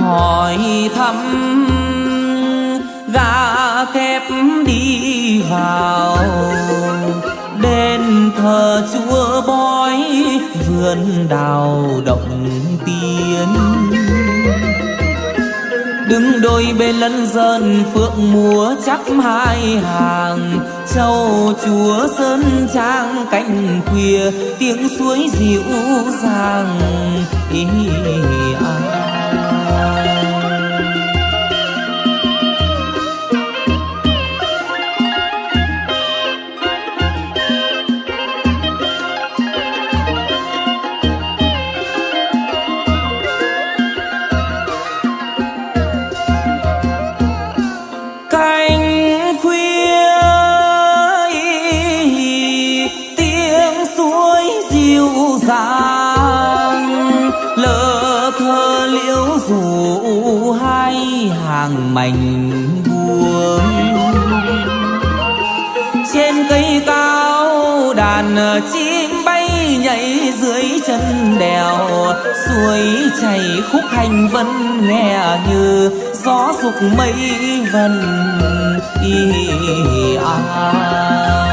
hỏi thăm gà kép đi vào. Đền thờ chúa bói vườn đào động tiên. Đứng đôi bên lân dân phượng múa chắp hai hàng. Châu chúa sơn trang cạnh khuya tiếng suối dịu dàng ý ý, ý, ý. Mảnh buồn trên cây cao đàn chim bay nhảy dưới chân đèo, suối chảy khúc hành vân nghe như gió dục mây vần y à.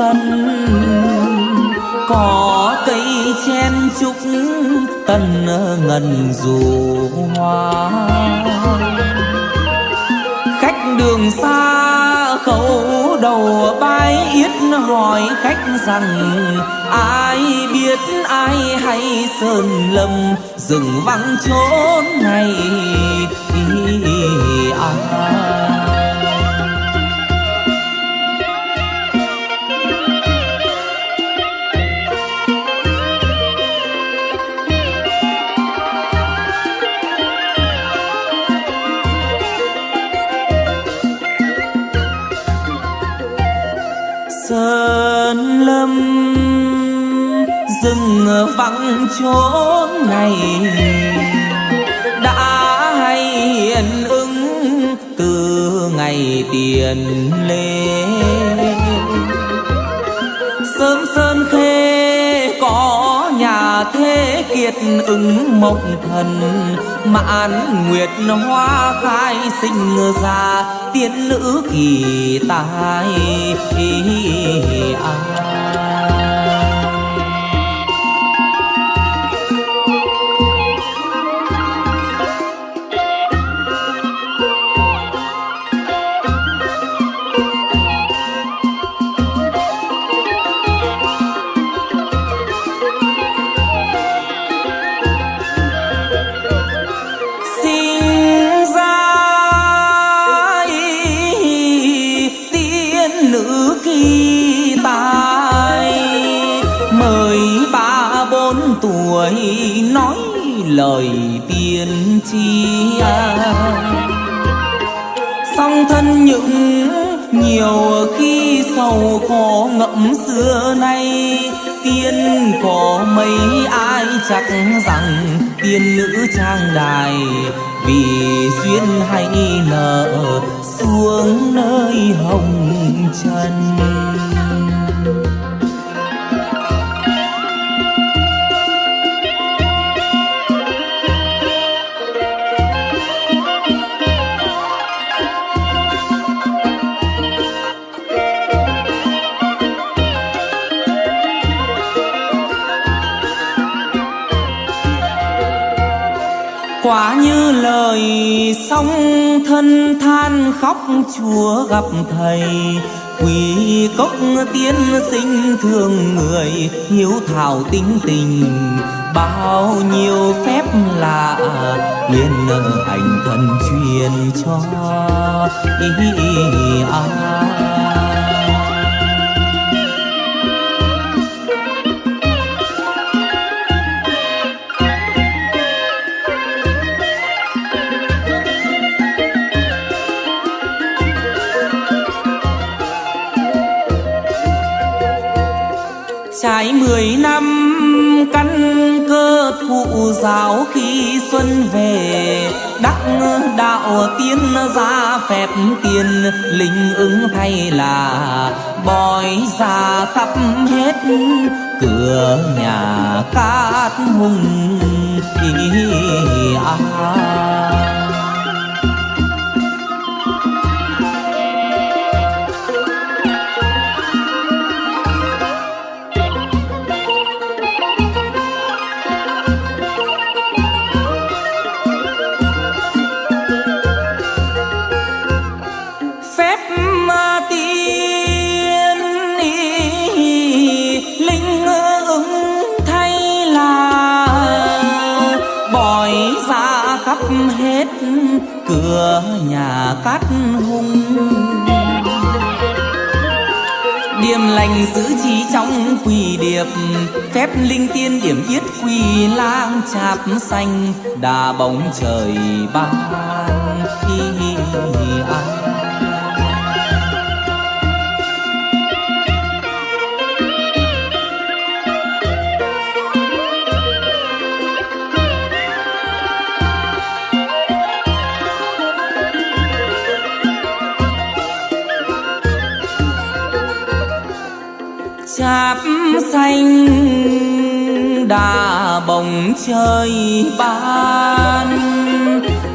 Vân. Có cây chen trúc tân ngần dù hoa. Khách đường xa khẩu đầu bái yết hỏi khách rằng, ai biết ai hay sơn lâm, rừng vắng chốn này vắng chốn này. Đã hay hiện ứng từ ngày tiền lê. Sớm sơn khê có nhà thế kiệt ứng mộc thần. Mãn nguyệt hoa khai sinh ra tiên nữ kỳ tài. Lời tiên tri à. song thân những nhiều khi sầu khổ ngậm xưa nay, tiên có mấy ai chắc rằng tiên nữ trang đài vì duyên hay nợ, xuống nơi hồng trần. Quả như lời song thân than khóc, chúa gặp thầy quỳ cốc tiên sinh thương người, hiếu thảo tính tình bao nhiêu phép lạ nguyện hành thần truyền cho ý à. Trải mười năm, căn cơ thụ giáo khi xuân về, đắc đạo tiên ra phép tiền, linh ứng thay là bói ra khắp hết cửa nhà cát hùng à. Cửa nhà cát hung. Điềm lành giữ trí trong quỳ điệp, Phép linh tiên điểm yết quỳ lang chạp xanh, Đà bóng trời ban khi ai cháp xanh, đà bồng chơi ban.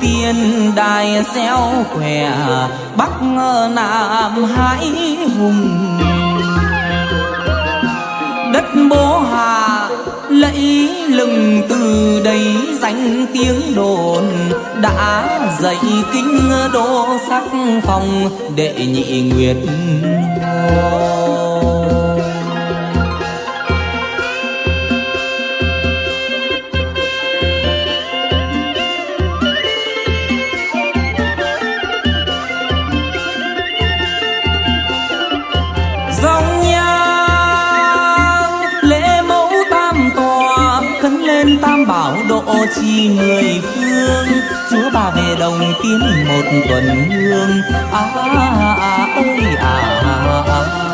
Tiên đài xéo khỏe bắc nam hải hùng. Đất bố hà lẫy lừng từ đây danh tiếng đồn. Đã dạy kinh đô sắc phong đệ nhị nguyệt hồ dòng nhang lễ mẫu tam tòa khấn lên tam bảo độ trì mười phương. Chúa bà về đồng tiến một tuần hương. À à à ơi à, à, à.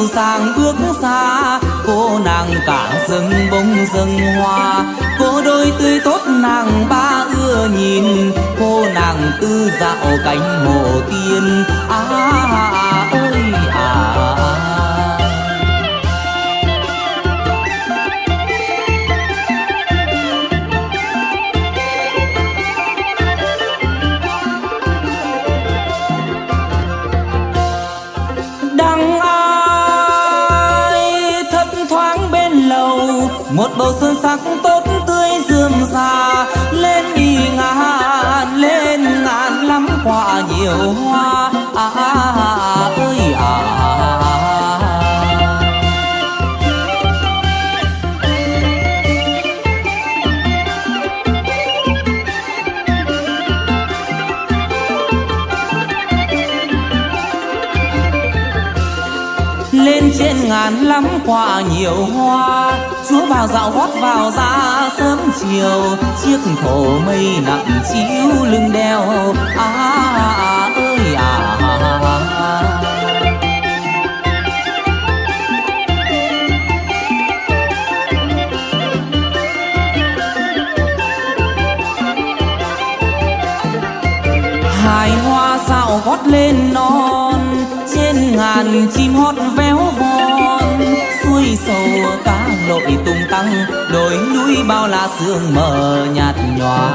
Dịu dàng bước xa cô nàng cả rừng bông rừng hoa. Cô đôi tươi tốt nàng ba ưa nhìn cô nàng tư dạo cánh hồ tiên. À, à, à sắc tốt tươi rươm già lên đi ngàn lên ngàn lắm quả nhiều hoa. À, à, à, à ơi à, à, à, lên trên ngàn lắm quả nhiều hoa chúa vào dạo gót vào ra sớm chiều chiếc thổ mây nặng chiếu lưng đeo. À, à ơi à, à, hai hoa dạo gót lên non trên ngàn chim hót véo von xuôi sầu tăng, đồi núi bao la sương mờ nhạt nhòa.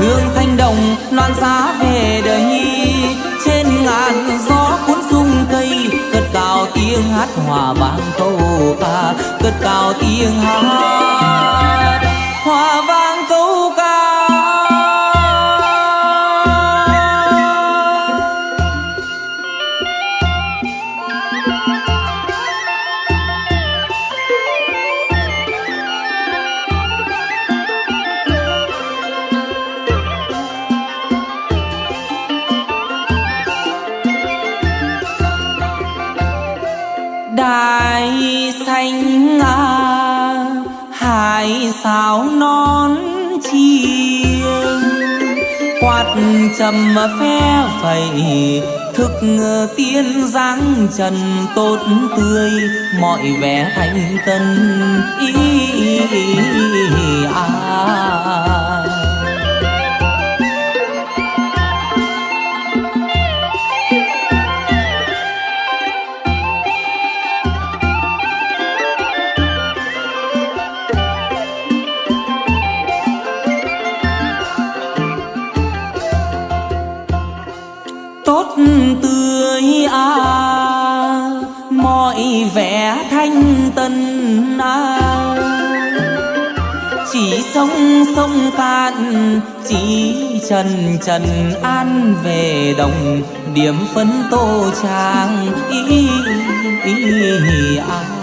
Hương thanh đồng loan xa về đời nhi, trên ngàn gió cuốn rung cây, cất cao tiếng hát hòa vang câu ca, cất cao tiếng hát. Hải sao non chiêng. Quạt trầm phe phẩy, thức tiên dáng trần tốt tươi. Mọi vẻ thanh tân ý à. tốt vẻ thanh tân à chỉ sông sông cạn chỉ trần trần an về đồng điểm phấn tô trang ý, ý, ý à. về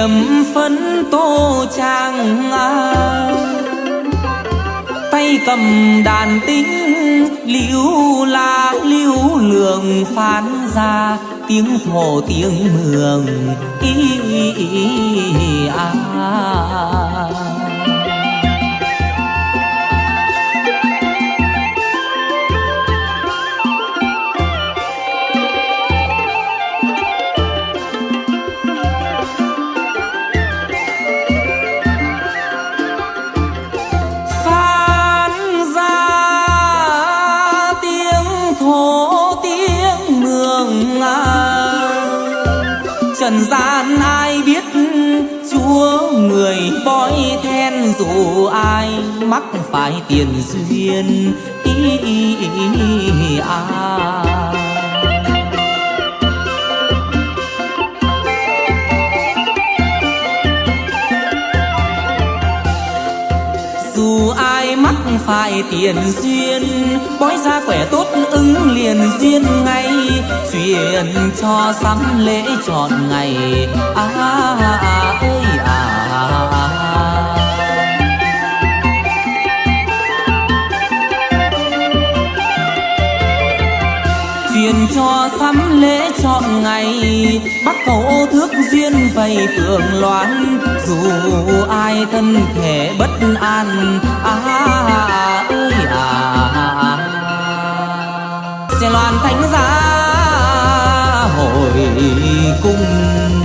điểm phấn tô trang à. tay cầm đàn tính liễu la liễu lượng phán ra tiếng thổ tiếng mường ý, ý, ý à. Ai mắc phải tiền duyên ý, ý, ý, à. dù ai mắc phải tiền duyên bói ra khỏe tốt ứng liền duyên ngay chuyện cho sắm lễ chọn ngày à, à, à ơi à, à, cho sắm lễ chọn ngày. Bắt cầu thước duyên vầy phượng loan dù ai thân thể bất an à, à ơi à, sẽ loan thánh giá hồi cung.